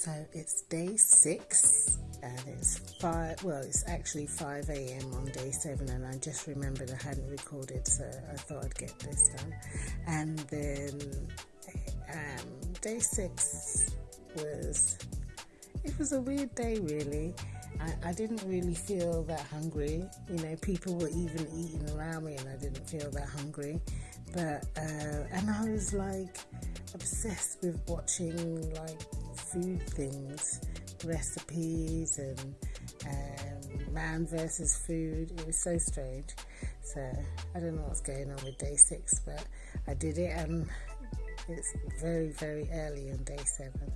So it's day six and it's five well it's actually 5 a.m on day seven and i just remembered i hadn't recorded so i thought i'd get this done. And then um, day six was it was a weird day really. I, I didn't really feel that hungry. You know people were even eating around me and i didn't feel that hungry. But uh, and i was like obsessed with watching like food things, recipes, and um, man versus food. It was so strange. So I don't know what's going on with day six, but I did it, and it's very, very early on day seven.